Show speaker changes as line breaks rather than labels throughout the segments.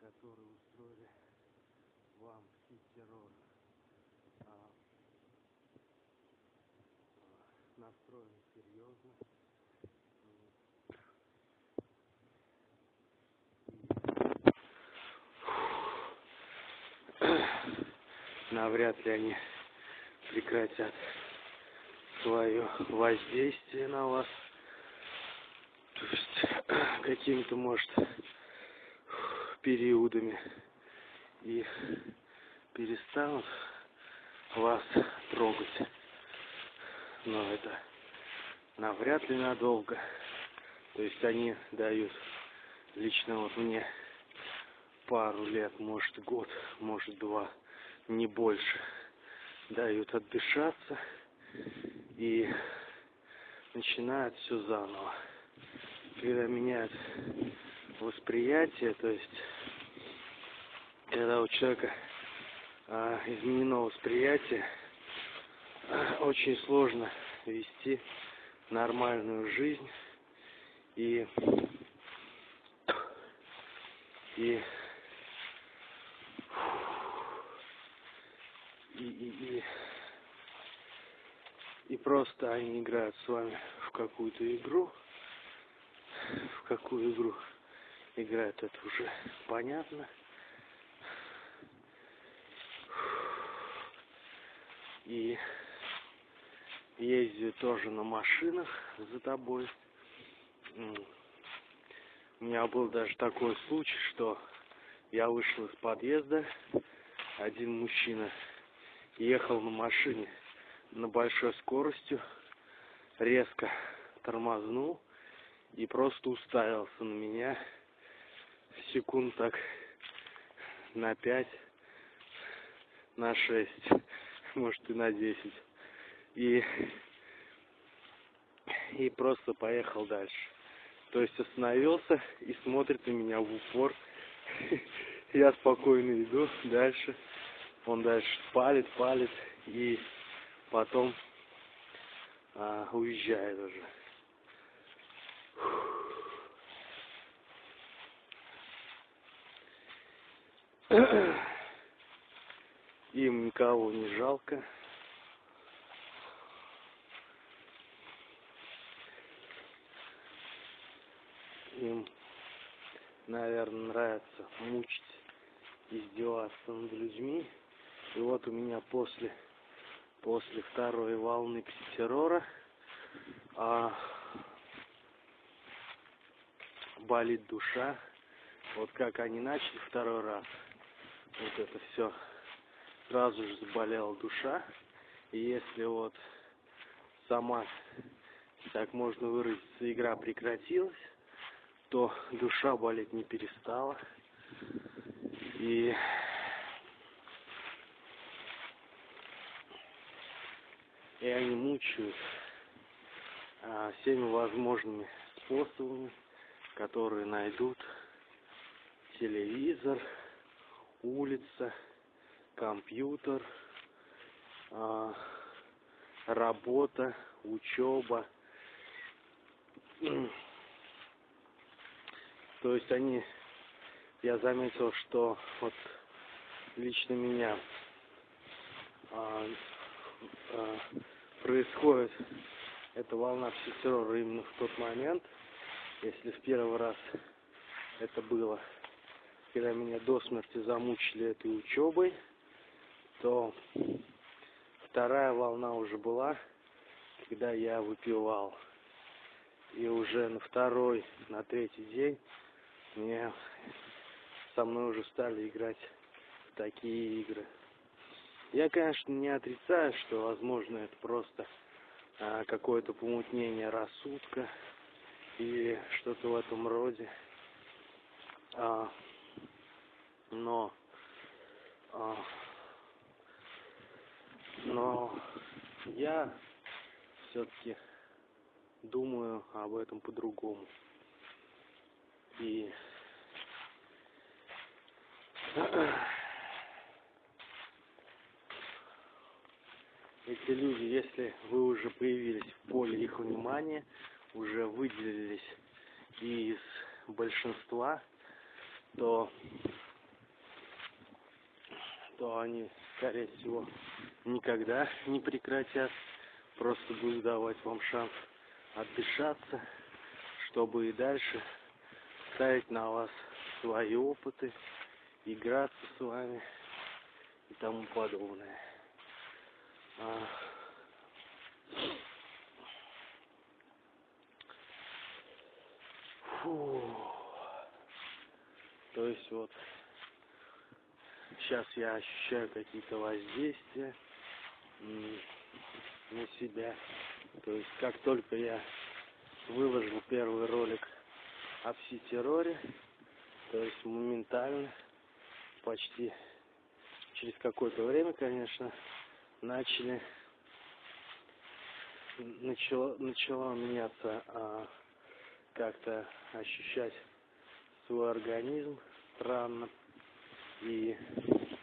которые устроили вам сеть террора. А, а, настроены серьезно. навряд ли они прекратят свое воздействие на вас. То есть какими-то, может, периодами и перестанут вас трогать. Но это навряд ли надолго. То есть они дают лично вот мне пару лет, может год, может два, не больше. Дают отдышаться и начинают все заново. Когда меняют восприятие, то есть когда у человека а, изменено восприятие, а, очень сложно вести нормальную жизнь и и и, и, и, и просто они играют с вами в какую-то игру, в какую игру играют, это уже понятно. И ездят тоже на машинах за тобой. У меня был даже такой случай, что я вышел из подъезда, один мужчина ехал на машине на большой скоростью, резко тормознул и просто уставился на меня секунд так на пять, на шесть, может и на десять. И, и просто поехал дальше. То есть остановился и смотрит на меня в упор. Я спокойно иду дальше. Он дальше палит, палит и потом а, уезжает уже. Им никого не жалко. Им, наверное, нравится мучить, издеваться над людьми. И вот у меня после, после второй волны пситеррора а, болит душа. Вот как они начали второй раз, вот это все, сразу же заболела душа. И если вот сама, так можно выразиться, игра прекратилась, то душа болеть не перестала. И и они мучают а, всеми возможными способами, которые найдут телевизор, улица, компьютер, а, работа, учеба. То есть они, я заметил, что вот лично меня а, а, происходит эта волна психотеррора именно в тот момент, если в первый раз это было, когда меня до смерти замучили этой учебой, то вторая волна уже была, когда я выпивал. И уже на второй, на третий день мне со мной уже стали играть в такие игры. Я, конечно, не отрицаю, что, возможно, это просто а, какое-то помутнение рассудка или что-то в этом роде. А, но, а, но я все-таки думаю об этом по-другому. И эти люди, если вы уже появились в поле их внимания, уже выделились из большинства, то то они, скорее всего, никогда не прекратят. Просто будут давать вам шанс отдышаться, чтобы и дальше ставить на вас свои опыты, играться с вами и тому подобное. А... Фу. То есть вот сейчас я ощущаю какие-то воздействия на себя. То есть как только я выложил первый ролик о пси-терроре, то есть моментально, почти через какое-то время, конечно, начали начало, начало меняться а, как-то ощущать свой организм странно и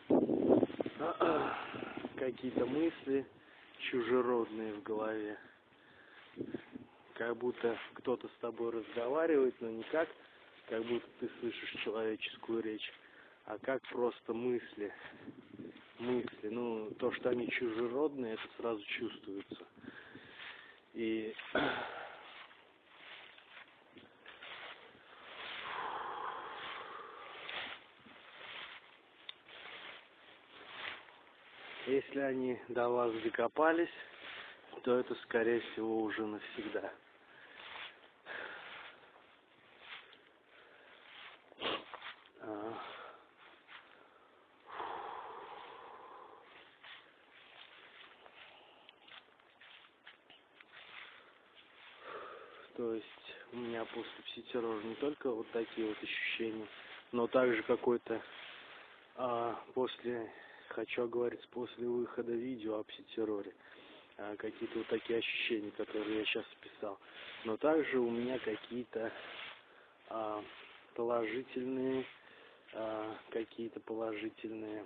какие-то мысли чужеродные в голове. Как будто кто-то с тобой разговаривает, но не как, как будто ты слышишь человеческую речь, а как просто мысли. Мысли. Ну, то, что они чужеродные, это сразу чувствуется. И Если они до вас докопались, то это, скорее всего, уже навсегда. А. То есть у меня после пситеррора не только вот такие вот ощущения, но также какой-то а, после хочу говорить после выхода видео о пситерроре. А, какие-то вот такие ощущения, которые я сейчас описал. Но также у меня какие-то а, положительные, а, какие-то положительные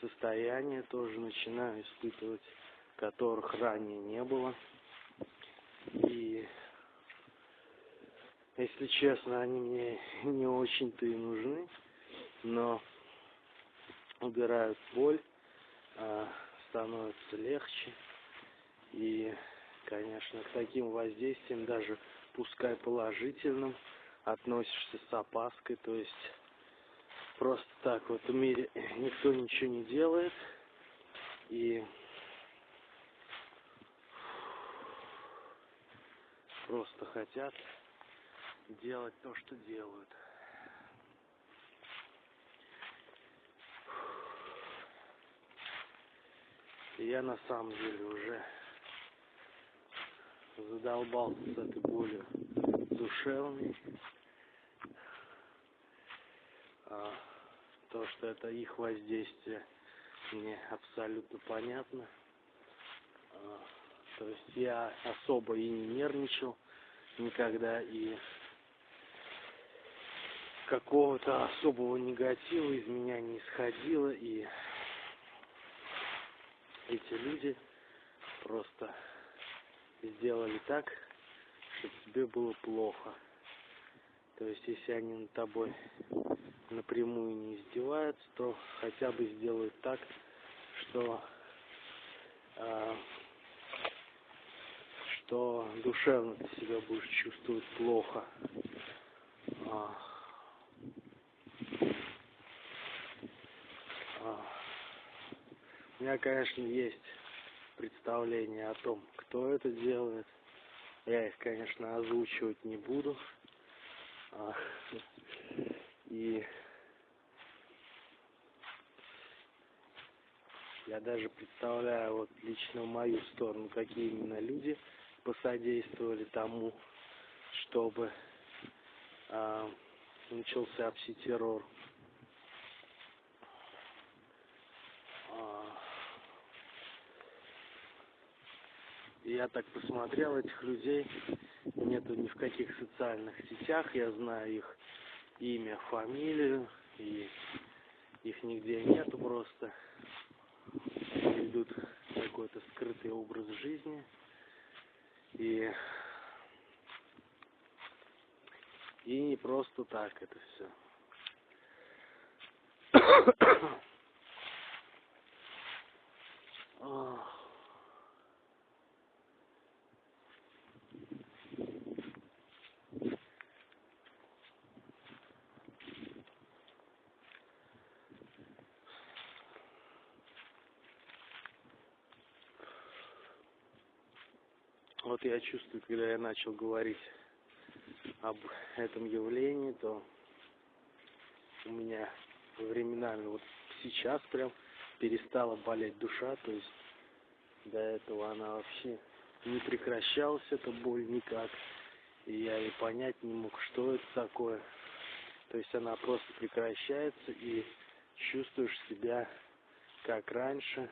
состояния тоже начинаю испытывать, которых ранее не было. И если честно, они мне не очень-то и нужны, но убирают боль, а, становится легче. И, конечно, к таким воздействиям, даже пускай положительным, относишься с опаской. То есть просто так вот в мире никто ничего не делает. И просто хотят делать то, что делают. Я на самом деле уже задолбался с этой болью душевной. А, то, что это их воздействие, мне абсолютно понятно. А, то есть я особо и не нервничал никогда, и какого-то особого негатива из меня не исходило, и эти люди просто сделали так, чтобы тебе было плохо. То есть, если они над тобой напрямую не издеваются, то хотя бы сделают так, что э, что душевно ты себя будешь чувствовать плохо. А, у меня, конечно, есть представление о том, кто это делает. Я их, конечно, озвучивать не буду. А, и я даже представляю вот лично мою сторону, какие именно люди посодействовали тому, чтобы а, начался пси-террор. Я так посмотрел этих людей, нету ни в каких социальных сетях, я знаю их имя, фамилию, и их нигде нету просто. Ведут какой-то скрытый образ жизни. И, и не просто так это все. А. Вот я чувствую, когда я начал говорить об этом явлении, то у меня временами, вот сейчас прям перестала болеть душа, то есть до этого она вообще не прекращалась, эта боль никак. И я и понять не мог, что это такое. То есть она просто прекращается и чувствуешь себя как раньше,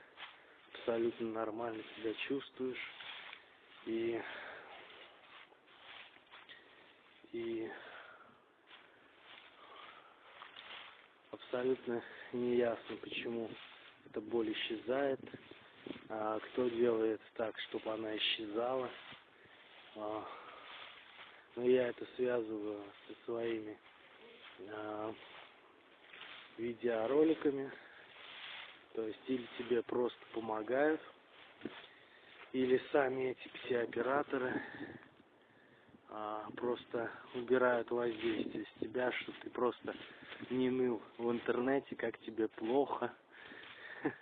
абсолютно нормально себя чувствуешь. И, и абсолютно неясно, почему эта боль исчезает, а кто делает так, чтобы она исчезала. А, но я это связываю со своими а, видеороликами. То есть или тебе просто помогают, или сами эти пси-операторы а, просто убирают воздействие с тебя, чтобы ты просто не ныл в интернете, как тебе плохо.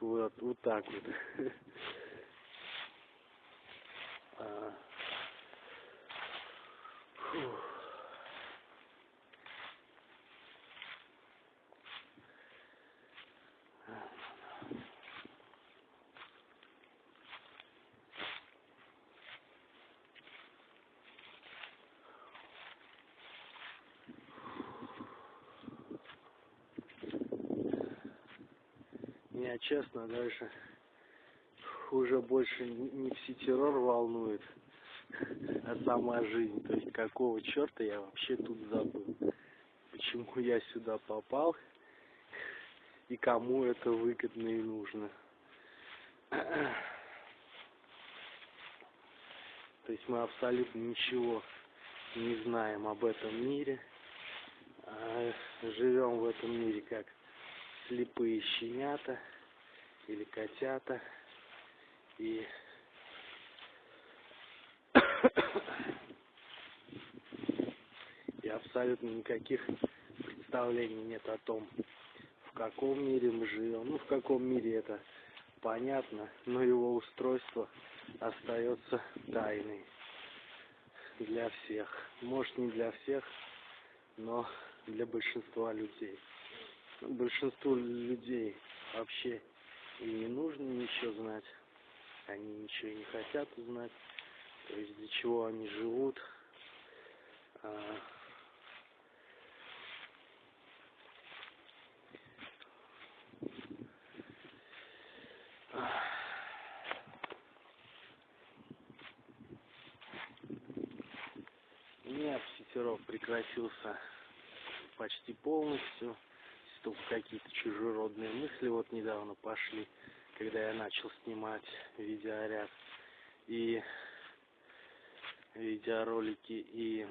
Вот, вот так вот. А, фух. Меня честно даже уже больше не пси-террор волнует, а сама жизнь. То есть какого черта я вообще тут забыл? Почему я сюда попал? И кому это выгодно и нужно? То есть мы абсолютно ничего не знаем об этом мире. А живем в этом мире как слепые щенята или котята. И и абсолютно никаких представлений нет о том, в каком мире мы живем. Ну, в каком мире это понятно, но его устройство остается тайной для всех. Может, не для всех, но для большинства людей большинству людей вообще и не нужно ничего знать. Они ничего не хотят узнать. То есть для чего они живут. А, У меня психеров прекратился почти полностью только какие-то чужеродные мысли вот недавно пошли, когда я начал снимать видеоряд и видеоролики и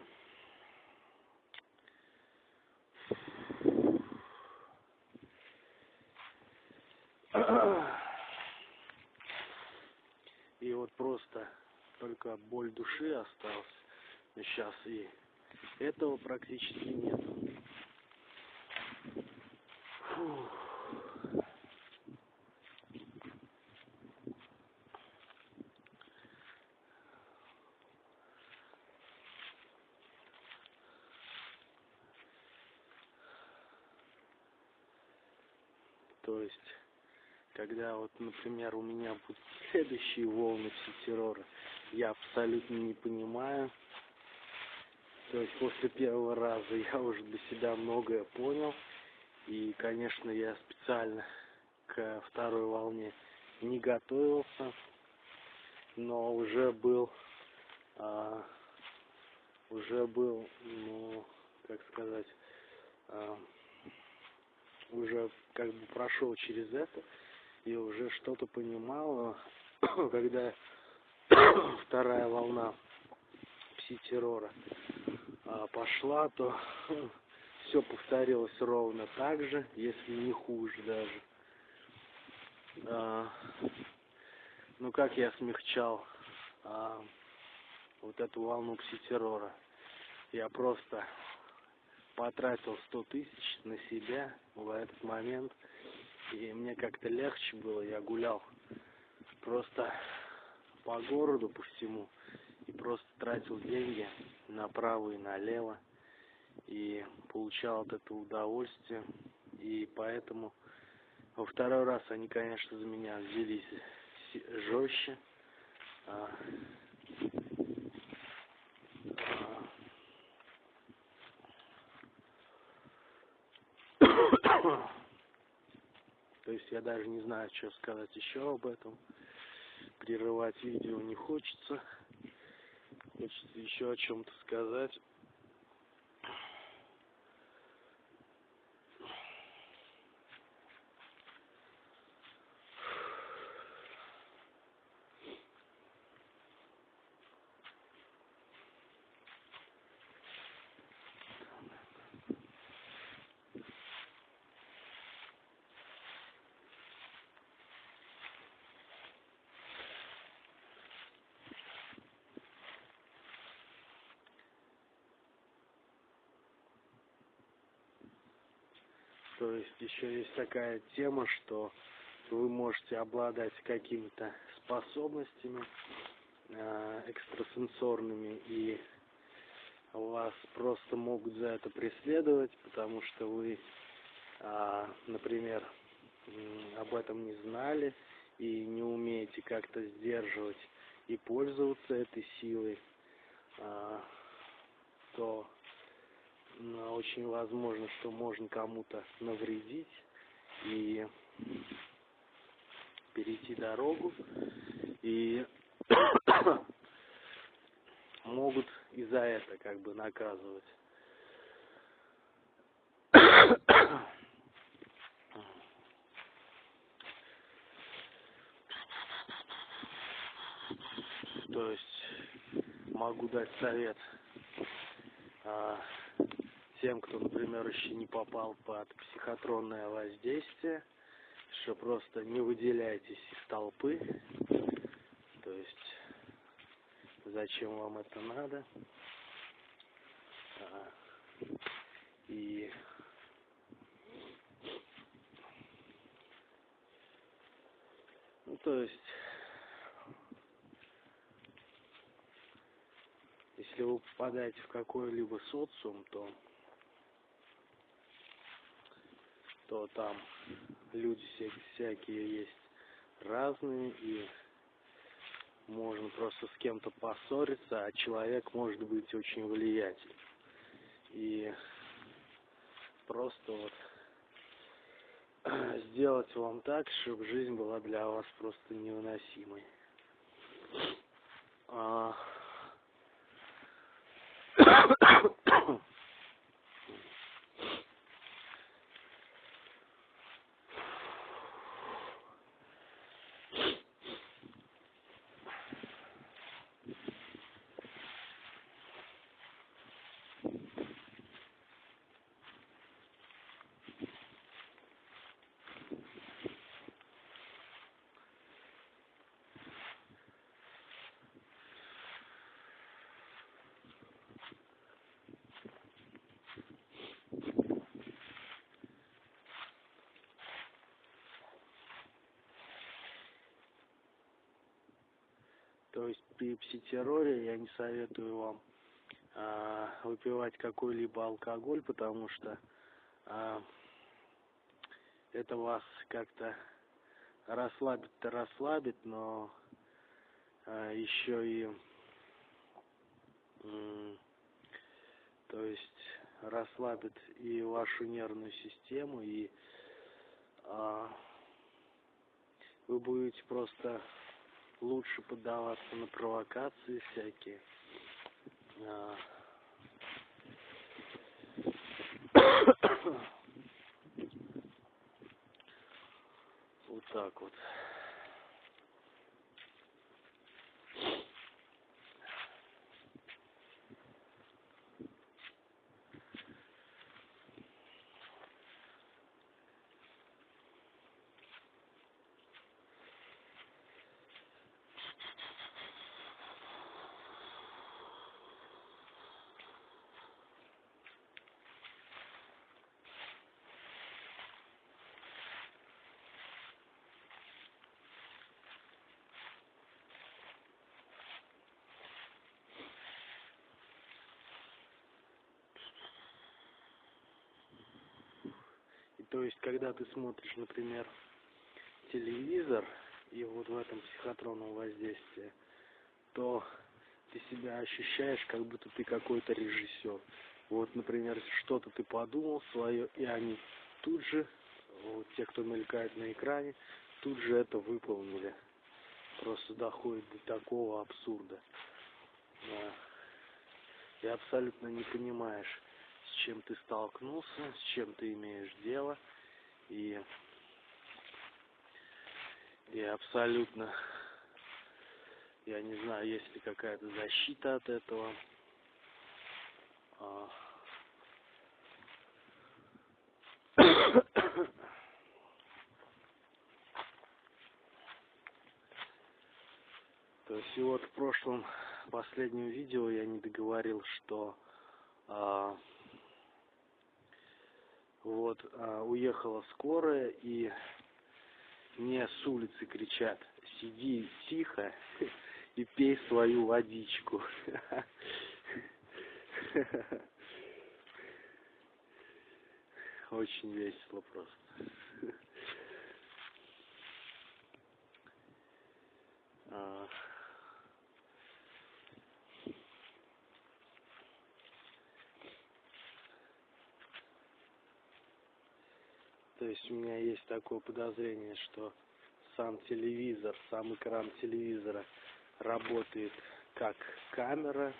и вот просто только боль души осталась. Сейчас и этого практически нету то есть, когда вот, например, у меня будут следующие волны пси-террора, я абсолютно не понимаю. То есть после первого раза я уже для себя многое понял. И, конечно, я специально к второй волне не готовился, но уже был, а, уже был, ну, как сказать, а, уже как бы прошел через это и уже что-то понимал, когда вторая волна пси-террора а, пошла, то все повторилось ровно так же, если не хуже даже. а, ну как я смягчал а, вот эту волну пси-террора. Я просто потратил сто тысяч на себя в этот момент, и мне как-то легче было, я гулял просто по городу, по всему, и просто тратил деньги направо и налево, и получал от этого удовольствие, и поэтому во второй раз они, конечно, за меня взялись жестче, а, То есть я даже не знаю, что сказать еще об этом. Прерывать видео не хочется. Хочется еще о чем-то сказать. То есть еще есть такая тема, что вы можете обладать какими-то способностями э, экстрасенсорными, и вас просто могут за это преследовать, потому что вы, э, например, об этом не знали и не умеете как-то сдерживать и пользоваться этой силой, э, то но очень возможно, что можно кому-то навредить и перейти дорогу, и могут и за это как бы наказывать. То есть могу дать совет а, тем, кто, например, еще не попал под психотронное воздействие, что просто не выделяйтесь из толпы, то есть зачем вам это надо, а, и ну, то есть если вы попадаете в какой-либо социум, то то там люди всякие есть разные, и можно просто с кем-то поссориться, а человек может быть очень влиятельным. И просто вот сделать вам так, чтобы жизнь была для вас просто невыносимой. А... То есть при пситерроре я не советую вам а, выпивать какой-либо алкоголь, потому что а, это вас как-то расслабит-то расслабит, но а, еще и то есть расслабит и вашу нервную систему, и а, вы будете просто лучше поддаваться на провокации всякие. А. Вот так вот. То есть, когда ты смотришь, например, телевизор, и вот в этом психотронном воздействии, то ты себя ощущаешь, как будто ты какой-то режиссер. Вот, например, что-то ты подумал свое, и они тут же, вот те, кто мелькает на экране, тут же это выполнили. Просто доходит до такого абсурда. Да. И абсолютно не понимаешь, с чем ты столкнулся, с чем ты имеешь дело. И, и абсолютно, я не знаю, есть ли какая-то защита от этого. А, То есть и вот в прошлом последнем видео я не договорил, что а, вот а, уехала скорая и мне с улицы кричат сиди тихо и пей свою водичку очень весело просто есть у меня есть такое подозрение, что сам телевизор, сам экран телевизора работает как камера,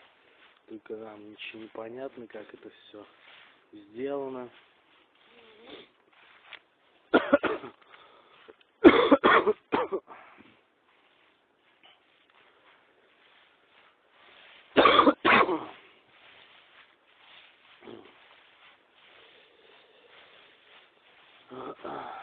только нам ничего не понятно, как это все сделано. Father.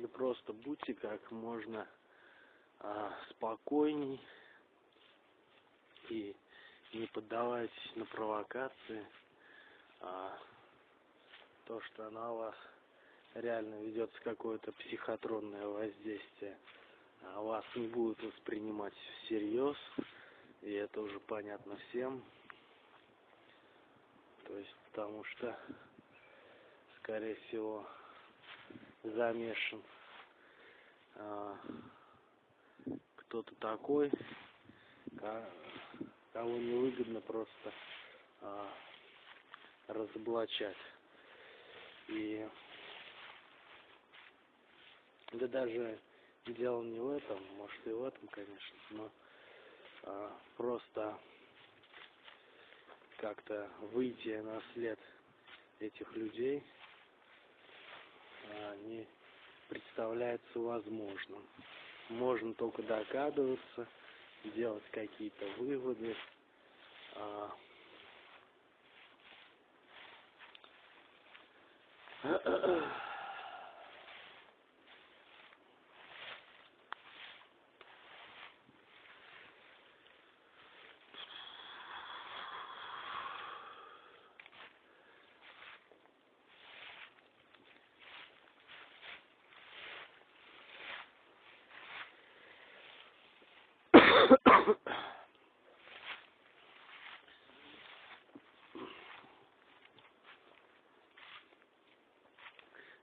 Или просто будьте как можно а, спокойней и не поддавайтесь на провокации. А, то, что на вас реально ведется какое-то психотронное воздействие, а вас не будут воспринимать всерьез, и это уже понятно всем. То есть, потому что, скорее всего, замешан а, кто-то такой, кого невыгодно просто а, разоблачать. И да даже дело не в этом, может и в этом, конечно, но а, просто как-то выйти на след этих людей не представляется возможным. Можно только догадываться, делать какие-то выводы. А,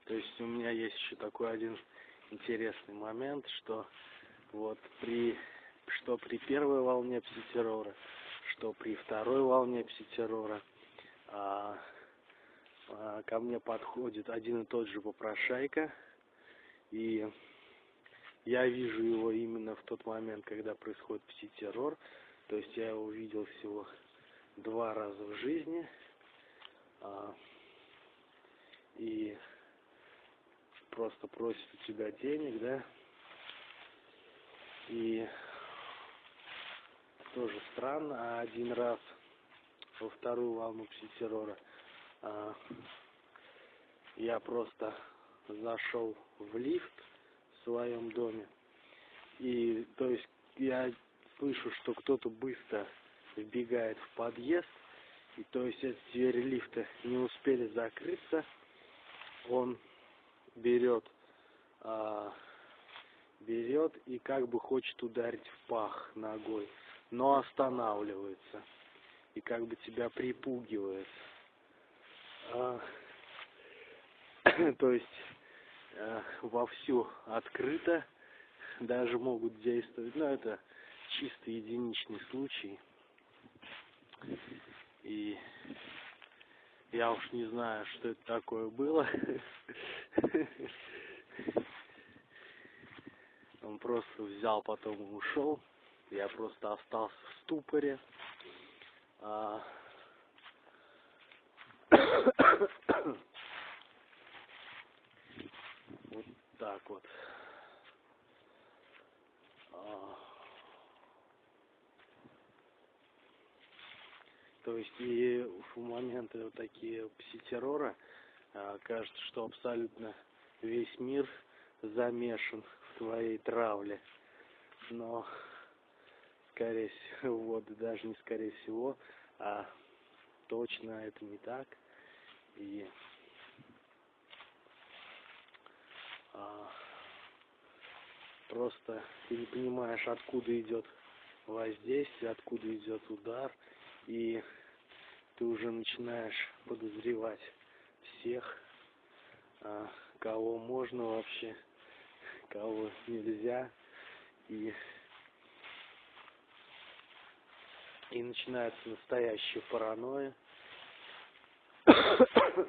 То есть у меня есть еще такой один интересный момент, что вот при что при первой волне пситеррора, что при второй волне пситеррора а, а, ко мне подходит один и тот же попрошайка и я вижу его именно в тот момент, когда происходит пси-террор. То есть я его видел всего два раза в жизни. А, и просто просит у тебя денег, да? И тоже странно, а один раз во вторую волну пси-террора а, я просто зашел в лифт в своем доме. И то есть я слышу, что кто-то быстро вбегает в подъезд. И то есть эти двери лифта не успели закрыться. Он берет, а, берет и как бы хочет ударить в пах ногой, но останавливается и как бы тебя припугивает. А, то есть а, вовсю открыто даже могут действовать, но это чисто единичный случай. И я уж не знаю, что это такое было. Он просто взял, потом ушел. Я просто остался в ступоре. А... вот так вот. А... То есть и в моменты вот такие пси-террора а, кажется, что абсолютно весь мир замешан в твоей травле. Но скорее всего, вот даже не скорее всего, а точно это не так. И а, просто ты не понимаешь, откуда идет воздействие, откуда идет удар, и ты уже начинаешь подозревать всех, а, кого можно вообще, кого нельзя, и и начинается настоящая паранойя. То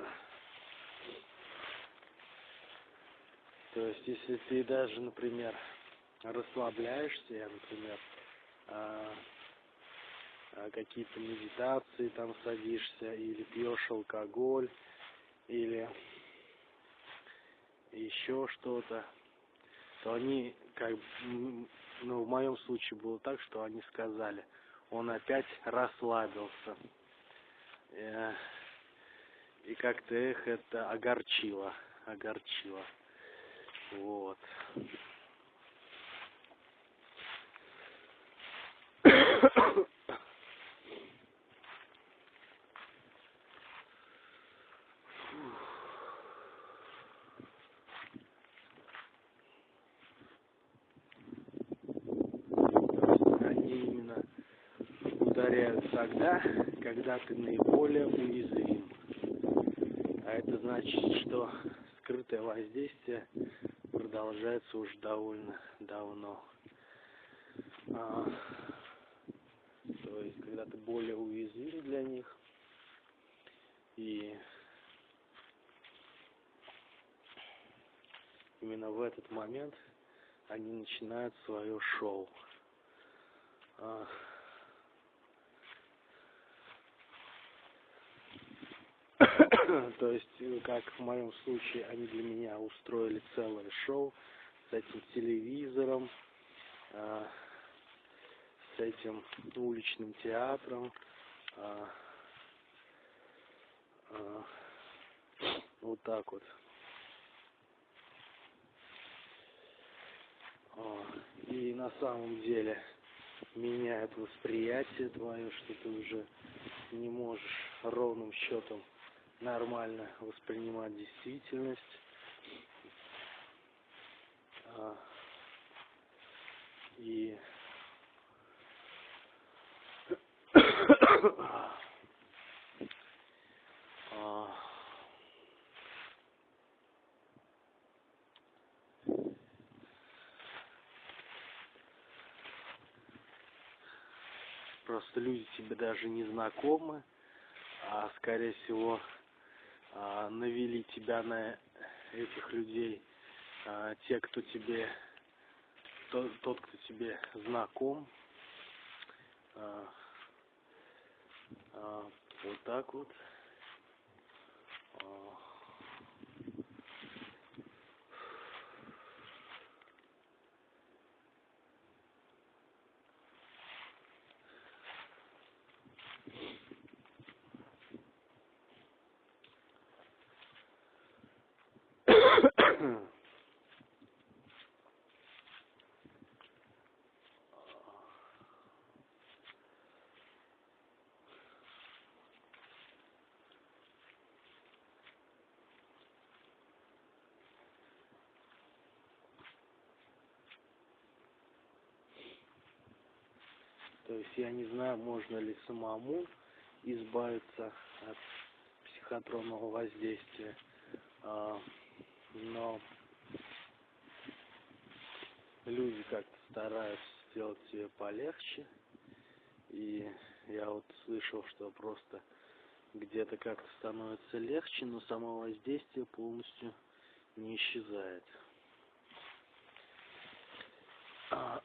есть, если ты даже, например, расслабляешься, я, например, а, какие-то медитации там садишься, или пьешь алкоголь, или еще что-то, то они, как ну, в моем случае было так, что они сказали – он опять расслабился. Э, и как-то их это огорчило, огорчило. Вот. тогда, когда ты наиболее уязвим. А это значит, что скрытое воздействие продолжается уже довольно давно. А, то есть, когда ты более уязвим для них, и именно в этот момент они начинают свое шоу. А, То есть, э, как в моем случае, они для меня устроили целое шоу с этим телевизором, э, с этим уличным театром. Э, э, вот так вот. И на самом деле меняет восприятие твое, что ты уже не можешь ровным счетом нормально воспринимать действительность. А, и а, просто люди тебе даже не знакомы, а скорее всего навели тебя на этих людей, а, те, кто тебе тот, кто тебе знаком, а, а, вот так вот. А, То есть я не знаю, можно ли самому избавиться от психотронного воздействия, а, но люди как-то стараются сделать себе полегче, и я вот слышал, что просто где-то как-то становится легче, но само воздействие полностью не исчезает. А,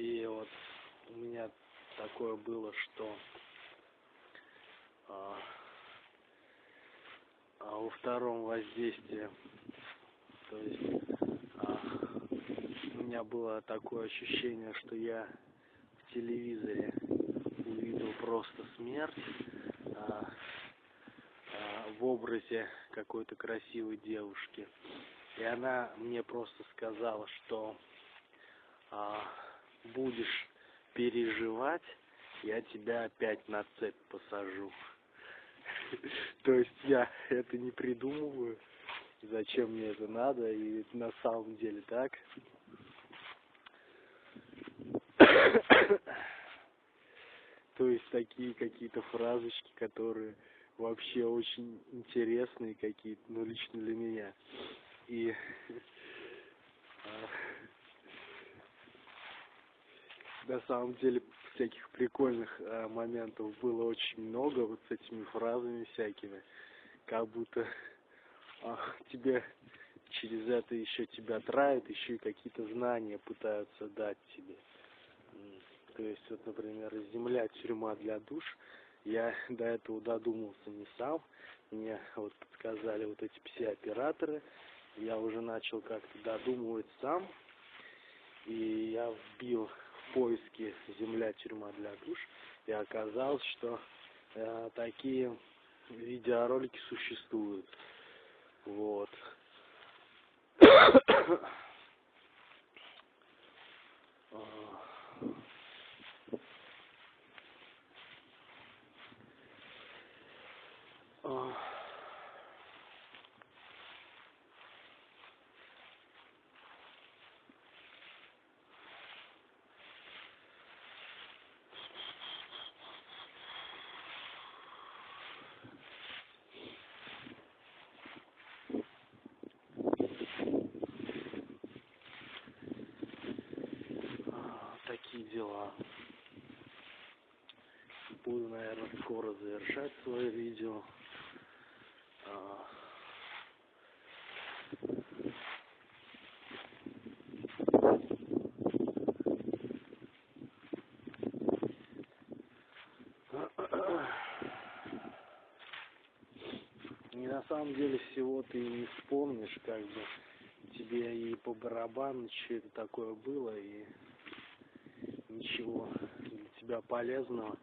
И вот у меня такое было, что а, а во втором воздействии, то есть а, у меня было такое ощущение, что я в телевизоре увидел просто смерть а, а, в образе какой-то красивой девушки. И она мне просто сказала, что а, будешь переживать, я тебя опять на цепь посажу. То есть я это не придумываю, зачем мне это надо, и на самом деле так. То есть такие какие-то фразочки, которые вообще очень интересные какие-то, ну лично для меня. И а, на самом деле всяких прикольных э, моментов было очень много вот с этими фразами всякими, как будто э, тебе через это еще тебя травят, еще и какие-то знания пытаются дать тебе. То есть, вот, например, земля, тюрьма для душ, я до этого додумался не сам, мне вот подсказали вот эти пси-операторы, я уже начал как-то додумывать сам, и я вбил поиске «Земля, тюрьма для душ» и оказалось, что э, такие видеоролики существуют. Вот. Uh... такие дела. Буду, наверное, скоро завершать свое видео. А, и на самом деле всего ты не вспомнишь, как бы тебе и по барабану, что это такое было, и ничего тебя полезного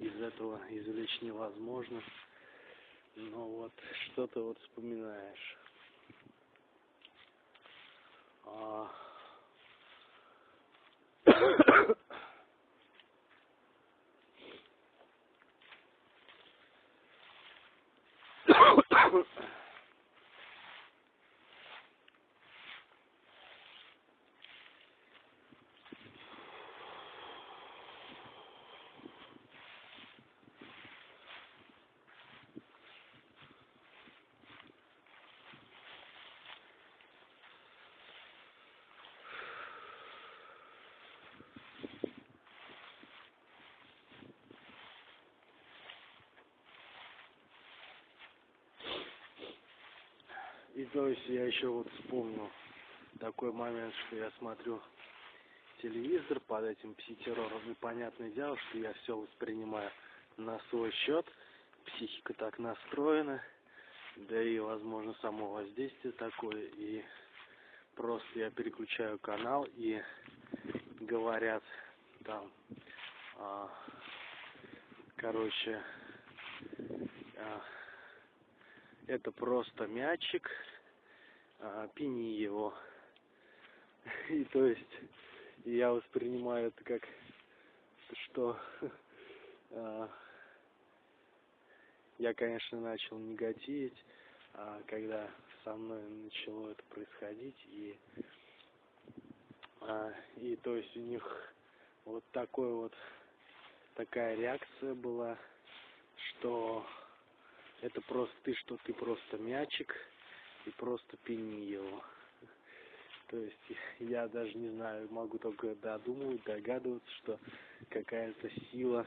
из этого извлечь невозможно. Но вот что-то вот вспоминаешь. А... И то есть я еще вот вспомнил такой момент, что я смотрю телевизор под этим пси-террором, и понятное дело, что я все воспринимаю на свой счет, психика так настроена, да и, возможно, само воздействие такое, и просто я переключаю канал, и говорят там, а, короче, а, это просто мячик, а, пини его. И то есть я воспринимаю это как что а, я, конечно, начал негативить, а, когда со мной начало это происходить, и, а, и то есть у них вот такой вот такая реакция была, что это просто ты, что ты просто мячик, и просто пини его. То есть я даже не знаю, могу только додумывать, догадываться, что какая-то сила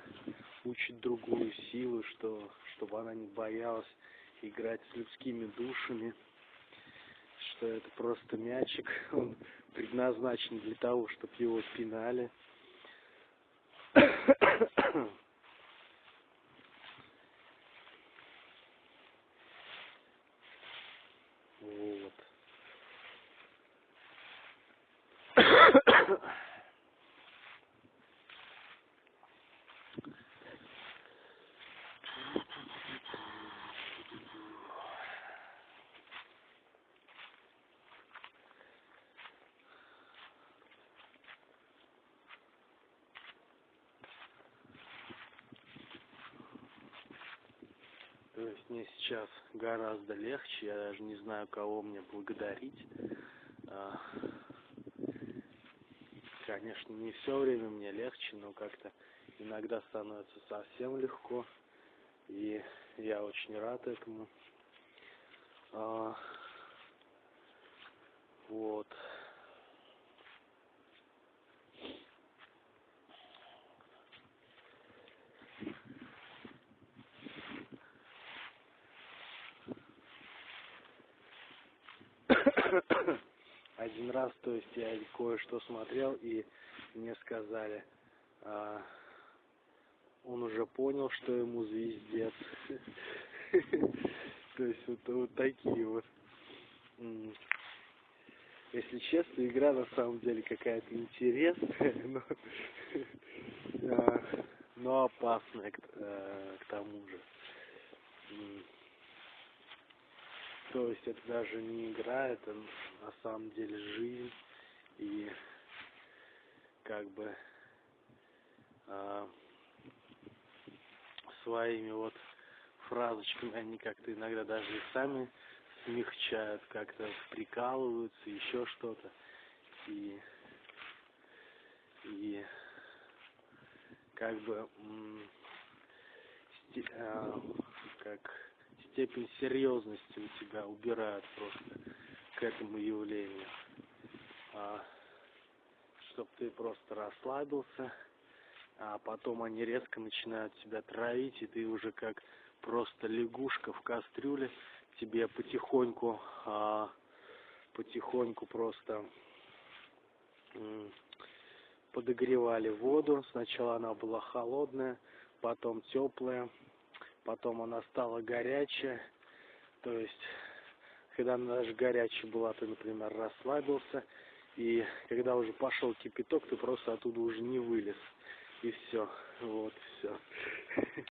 учит другую силу, что чтобы она не боялась играть с людскими душами, что это просто мячик, он предназначен для того, чтобы его пинали. Есть мне сейчас гораздо легче, я даже не знаю, кого мне благодарить. А, конечно, не все время мне легче, но как-то иногда становится совсем легко. И я очень рад этому. А, вот. один раз, то есть я кое-что смотрел, и мне сказали, а, он уже понял, что ему звездец. То есть вот, такие вот. Если честно, игра на самом деле какая-то интересная, но, а, но опасная к, э, к тому же. То есть это даже не игра, это на самом деле жизнь. И как бы а, своими вот фразочками они как-то иногда даже и сами смягчают, как-то прикалываются, еще что-то. И, и как бы а, как степень серьезности у тебя убирают просто к этому явлению. А, чтобы ты просто расслабился, а потом они резко начинают тебя травить, и ты уже как просто лягушка в кастрюле, тебе потихоньку, а, потихоньку просто подогревали воду. Сначала она была холодная, потом теплая, потом она стала горячая, то есть, когда она даже горячая была, ты, например, расслабился, и когда уже пошел кипяток, ты просто оттуда уже не вылез, и все, вот, все.